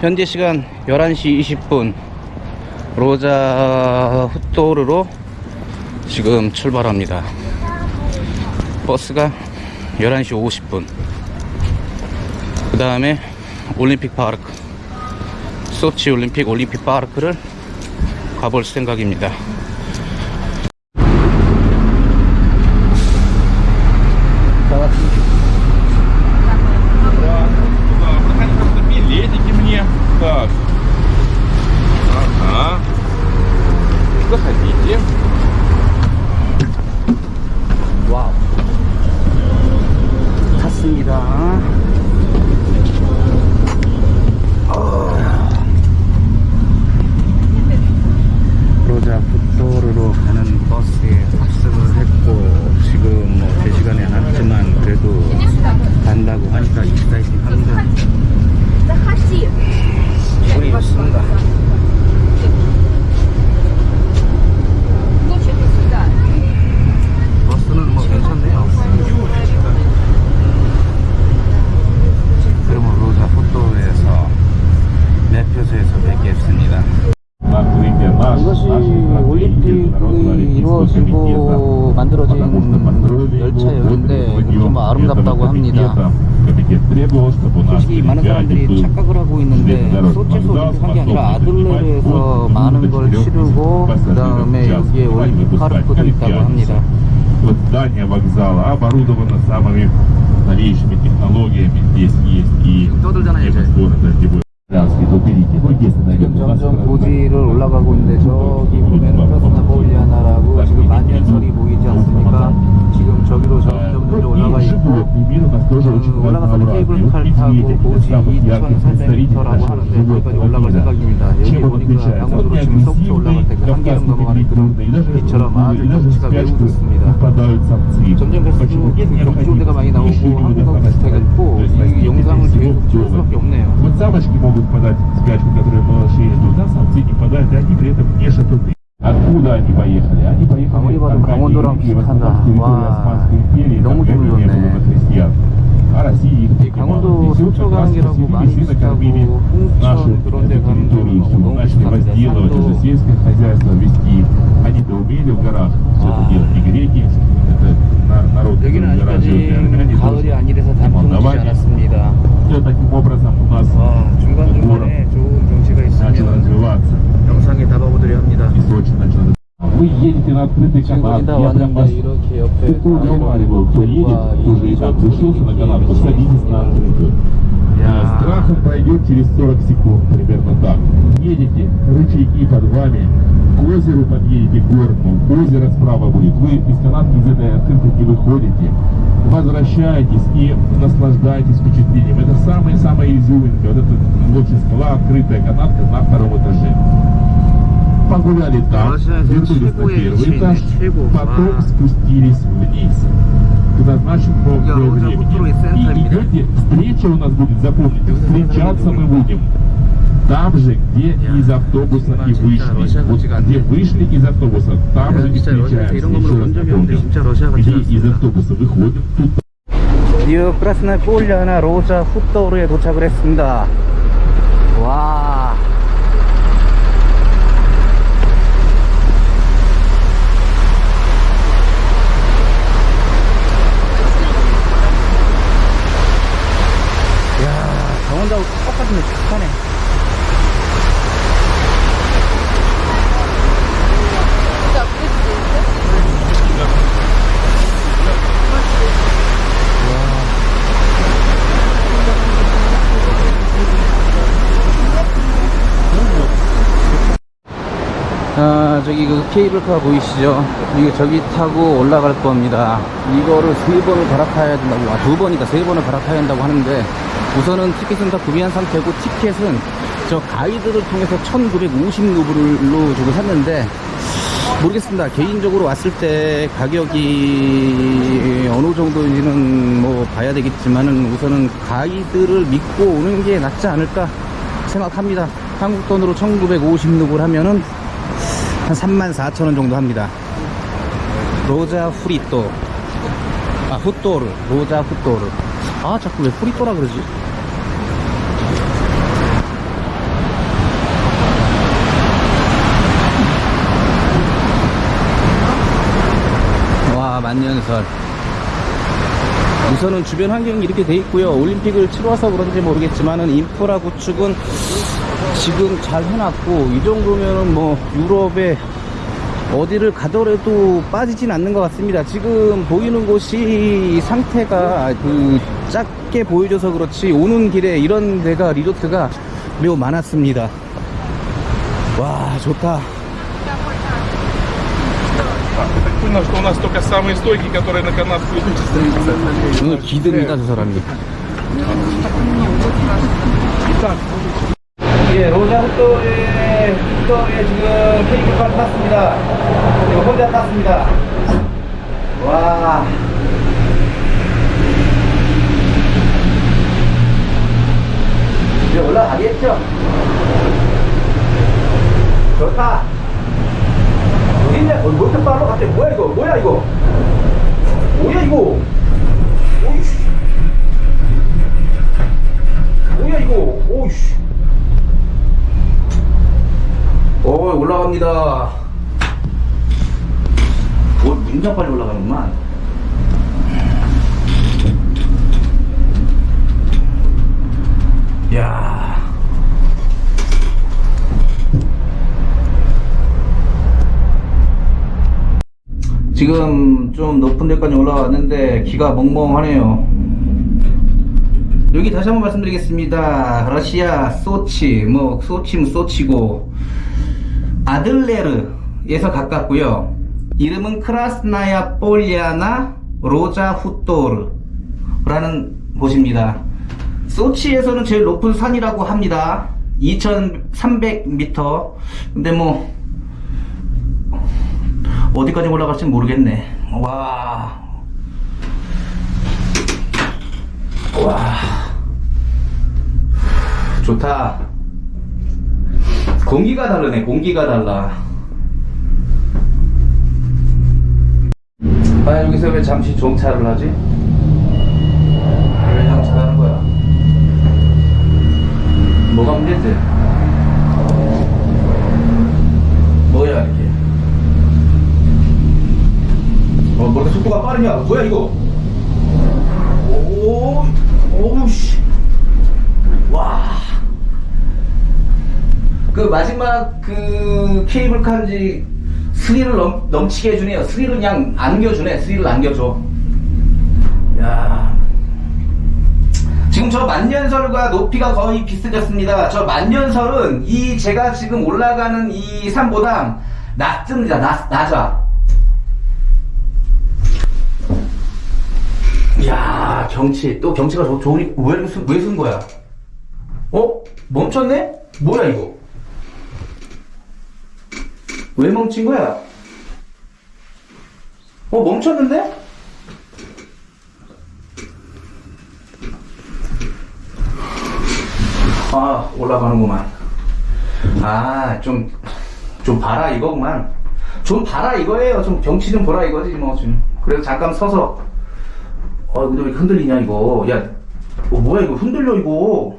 현재 시간 11시 20분. 로자 후토르로 지금 출발합니다. 버스가 11시 50분. 그 다음에 올림픽 파르크 소치 올림픽 올림픽 파르크를 가볼 생각입니다 아니라 아들레르에서 많은 걸 치르고 그 다음에 여기에 올림픽 파르크도 있다고 합니다. Вот здание вокзала оборудовано самыми новейшими технологиями. Здесь есть и 떠들잖아요, 이제. небо города, где будет 지금 점점 고지를 올라가고 있는데 저기 보면은 프라스나 보일리아나라고 지금 만년설이 보이지 않습니까? 지금 저기로 점 점 점점 올라가 있고 그 올라가서는 케이블카를 타고 고지 2,300m라고 하는데 거기까지 올라갈 생각입니다. 여기 보니까 강원도로 지금 서부터 올라갈 때그 한계령 넘어가는 그런 빛처럼 아주 경치가 매우 좋습니다. 점점 갈수록 경치 좋은 데가 많이 나오고 한국하고 비슷하겠고 이 영상을 계속 찍을 수밖에 없네요. Вот самочки могут подать спячку, которые малыши идут, а самцы не подают, и они при этом не шатуны. Откуда они поехали? Они поехали 아무리 봐도 от 강원도랑 России, в 비슷하다. основном территории 와, Османской империи, 너무 там не 좋네. было христиан. А Россия их 이 принимала. 강원도 И все как раз 속초강이라고 많이 поселились и 비슷하고 накормили нашу 홍천 그런 데 эту 가는 территорию, 거랑 всю. 너무 начали 비슷합니다. возделывать уже 산도 сельское хозяйство вести. Они-то умели в горах все это А. делать, не греки, это на- народ, 여기는 который гора живет, и армяне 아직까지 가을이 тоже, 아니라서 и 단풍이 지지 молдаване. 않았습니다. Все таким образом у нас 와 город начало развиваться. Источник начал вы едете на открытый канат, я прям вас такую уговариваю, кто едет, кто уже и так решился на канат, посадитесь на открытую. Страхом пройдет через 40 секунд, примерно так. Едете, рычаги под вами, к озеру подъедете, к горному, озеро справа будет, вы из канатки из этой открытки выходите, возвращайтесь и наслаждайтесь впечатлением. Это самая-самая изюминка, вот эта очень скала, открытая канатка на втором этаже. Погуляли там, вернулись на первый этаж, потом спустились вниз когда значит назначенному времени. И идете, встреча у нас будет, запомните, встречаться мы будем там же, где Я из автобуса 정말 и 진짜 вышли. 러시아 Вот 같지가 где 않네. вышли из автобуса, там Я же и 진짜 러시아에서 встречаемся. 이런 거 Еще 본 раз 적이 없는데 напомню. 진짜 러시아 같지 Где из 않습니다. автобуса выходим, тут 드디어 크라스나 폴리아나 로자 후토르에 도착을 했습니다. 와. 저기 그 케이블카 보이시죠? 이게 저기 타고 올라갈 겁니다. 이거를 세 번을 갈아타야 된다고, 아, 두 번이다. 세 번을 갈아타야 한다고 하는데, 우선은 티켓은 다 구비한 상태고, 티켓은 저 가이드를 통해서 1950루블로 주고 샀는데, 모르겠습니다. 개인적으로 왔을 때 가격이 어느 정도인지는 뭐 봐야 되겠지만은 우선은 가이드를 믿고 오는 게 낫지 않을까 생각합니다. 한국 돈으로 1950루블 하면은 한 34,000원 정도 합니다. 로자 후리또. 아 후또르 로자 후또르 아 자꾸 왜 후리또라 그러지? 와 만년설. 우선은 주변 환경이 이렇게 돼 있고요. 올림픽을 치러서 그런지 모르겠지만은 인프라 구축은 지금 잘 해놨고 이 정도면은 뭐 유럽에 어디를 가더라도 빠지진 않는 것 같습니다. 지금 보이는 곳이 상태가 그 작게 보여줘서 그렇지 오는 길에 이런 데가 리조트가 매우 많았습니다. 와 좋다. 오늘 기듭니다 저 사람이. 예, 로자 흑도에 흑도에 지금 케이크를 탔습니다. 이거 혼자 탔습니다. 와. 이제 올라가겠죠? 좋다. 어딨냐? 어, 뭐 빨라? 갑자기 뭐야 이거? 뭐야 이거? 뭐야 이거? 오이씨. 뭐야 이거? 오이씨. 오 올라갑니다. 오 굉장히 빨리 올라가는구만. 야. 지금 좀 높은 데까지 올라왔는데 기가 멍멍하네요. 여기 다시 한번 말씀드리겠습니다. 러시아 소치, 뭐 소치면 소치고 아들레르에서 가깝고요. 이름은 크라스나야 폴리아나 로자 후토르라는 곳입니다. 소치에서는 제일 높은 산이라고 합니다. 2,300m. 근데 뭐 어디까지 올라갈지 모르겠네. 와. 와. 좋다. 공기가 다르네, 공기가 달라. 아, 여기서 왜 잠시 정차를 하지? 왜 정차를 하는 거야? 뭐가 문제지? 뭐야, 이렇게. 어, 뭐 이렇게 속도가 빠르냐? 뭐야, 이거? 오, 오우씨. 와. 그 마지막 그 케이블카인지 스릴을 넘, 넘치게 해주네요. 스릴을 그냥 안겨주네. 스릴을 안겨줘. 야. 지금 저 만년설과 높이가 거의 비슷해졌습니다. 저 만년설은 이 제가 지금 올라가는 이 산보다 낮습니다. 낮, 낮아. 이야 경치 또 경치가 좋, 좋으니 왜, 이렇게 쓴- 왜 쓴 거야? 어? 멈췄네? 뭐야 이거? 왜 멈춘 거야? 어 멈췄는데? 아 올라가는구만 아 좀 좀 봐라 이거구만 좀 봐라 이거예요 좀 경치 좀 보라 이거지 뭐좀 그래서 잠깐 서서 어, 근데 왜 흔들리냐, 이거. 야, 어, 뭐야, 이거 흔들려, 이거.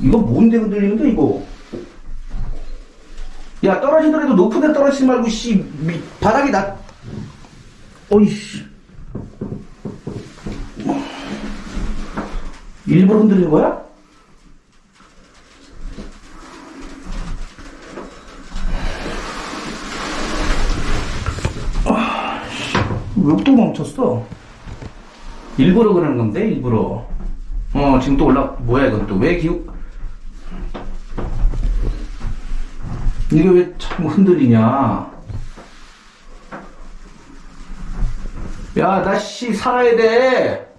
이거 뭔데 흔들리는데, 이거. 야, 떨어지더라도 높은 데 떨어지지 말고, 씨, 미, 바닥이 나, 어이씨. 일부러 흔들리는 거야? 왜또 멈췄어? 일부러 그러는 건데, 일부러. 어, 지금 또 올라, 뭐야, 이건 또. 왜 기우, 이게 왜 자꾸 흔들리냐? 야, 나 씨, 살아야 돼!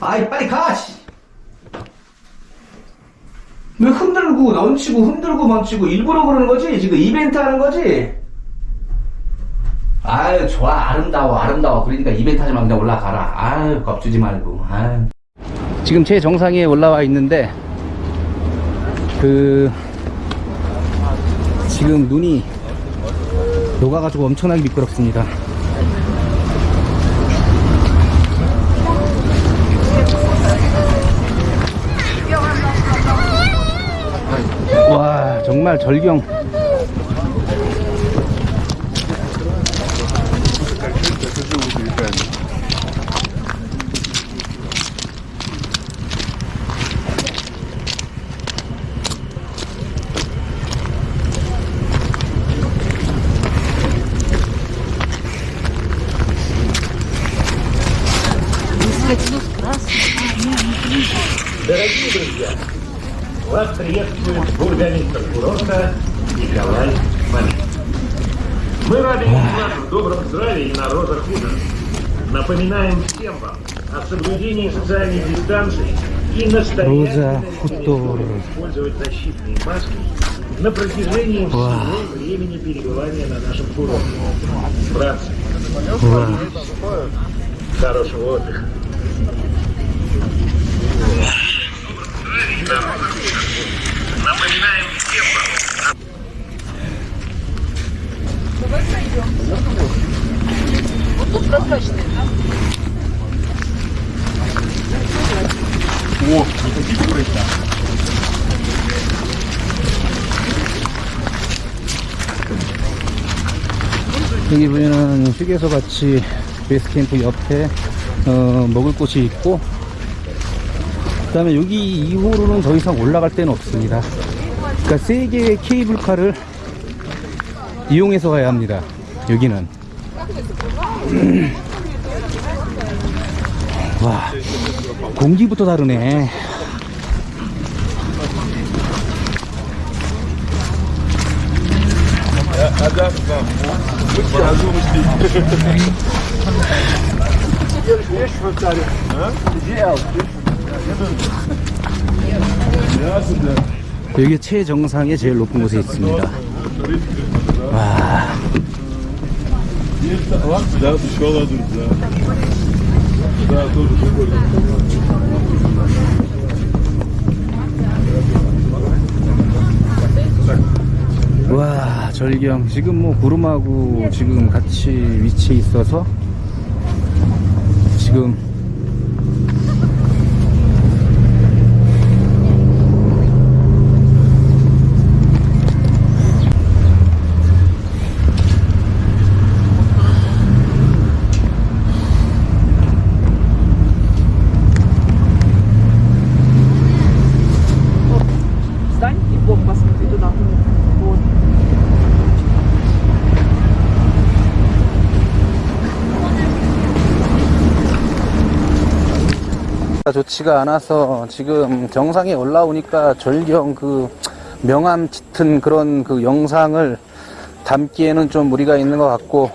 아이, 빨리 가, 씨! 왜 흔들고, 넘치고, 흔들고, 멈추고, 일부러 그러는 거지? 지금 이벤트 하는 거지? 아유, 좋아. 아름다워, 아름다워. 그러니까 이벤트 하지 말고 그냥 올라가라. 아유, 겁주지 말고. 아유. 지금 제 정상에 올라와 있는데, 그, 지금 눈이 녹아가지고 엄청나게 미끄럽습니다. 와, 정말 절경. Дорогие друзья, вас приветствует бургомистр курорта Николай Малин. Мы рады видеть вас в добром здравии и на розах худо. Напоминаем всем вам о соблюдении социальной дистанции и настоятельно использовать защитные маски на протяжении всего времени перебывания на нашем курорте. Братцы, хорошего отдыха. Напоминаем всем вам 여기 보면은 휴게소 같이 베이스캠프 옆에 어, 먹을 곳이 있고 그 다음에 여기 이후로는 더 이상 올라갈 데는 없습니다. 그러니까 세 개의 케이블카를 이용해서 가야 합니다. 여기는. 와 공기부터 다르네 여기 최정상의 제일 높은 곳에 있습니다. 와. 와 절경 지금 뭐 구름하고 지금 같이 위치해 있어서 지금 좋지가 않아서 지금 정상에 올라오니까 절경 그 명암 짙은 그런 그 영상을 담기에는 좀 무리가 있는 것 같고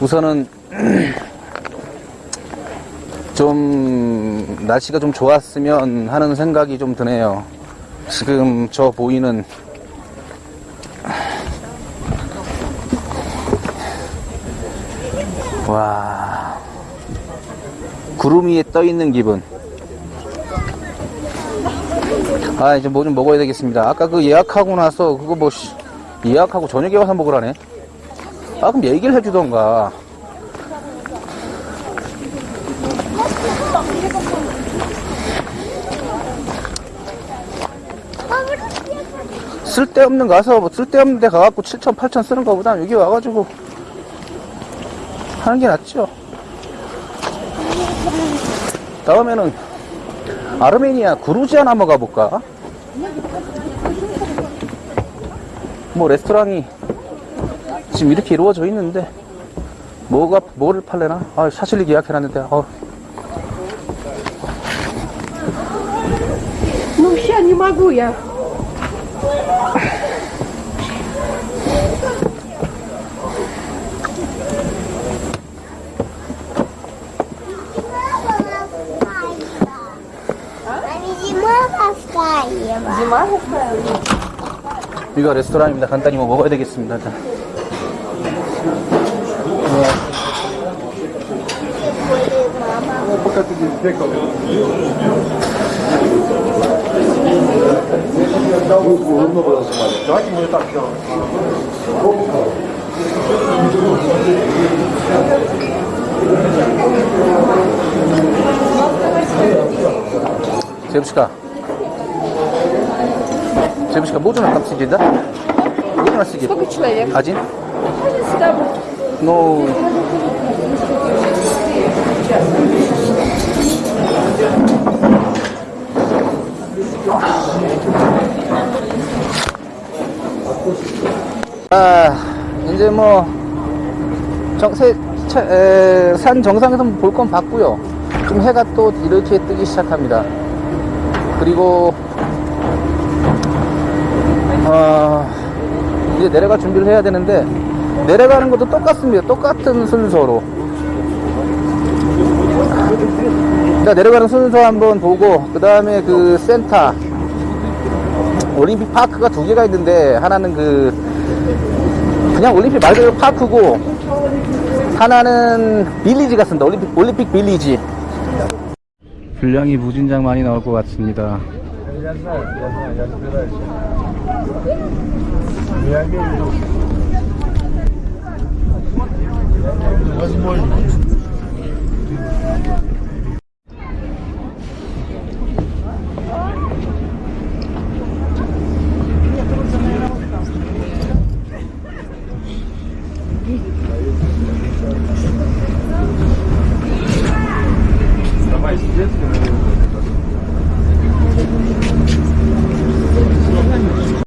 우선은 좀 날씨가 좀 좋았으면 하는 생각이 좀 드네요. 지금 저 보이는 와 구름 위에 떠 있는 기분. 아 이제 뭐 좀 먹어야 되겠습니다. 아까 그 예약하고 나서 그거 뭐 씨, 예약하고 저녁에 와서 먹으라네. 아 그럼 얘기를 해주던가. 쓸데없는 가서 뭐 쓸데없는 데 가갖고 7천 8천 쓰는 거보다 여기 와가지고 하는 게 낫죠. 다음에는 아르메니아 구루지아나 한번 가볼까? 뭐 레스토랑이 지금 이렇게 이루어져 있는데 뭐가 뭐를 팔래나? 아 샤실릭 예약해놨는데 아, Ну, сейчас не могу я. Зима поставила. Зима заставила? 여기가 레스토랑입니다. 간단히 뭐 먹어야 되겠습니다. 일단. Девушка. Девушка, можно там сидеть, да? Можно сидеть? Сколько человек? Один? Сюда будет. Ну, 아, 이제 뭐, 정, 세, 차- 에, 산 정상에서 볼 건 봤고요. 좀 해가 또 이렇게 뜨기 시작합니다. 그리고 아, 이제 내려갈 준비를 해야 되는데 내려가는 것도 똑같습니다. 똑같은 순서로. 자 내려가는 순서 한번 보고 그 다음에 그 센터 올림픽 파크가 두 개가 있는데 하나는 그 그냥 올림픽 말 그대로 파크고 하나는 빌리지 같습니다. 올림픽 올림픽 빌리지. 분량이 무진장 많이 나올 것 같습니다. Я имею в виду. Возможно.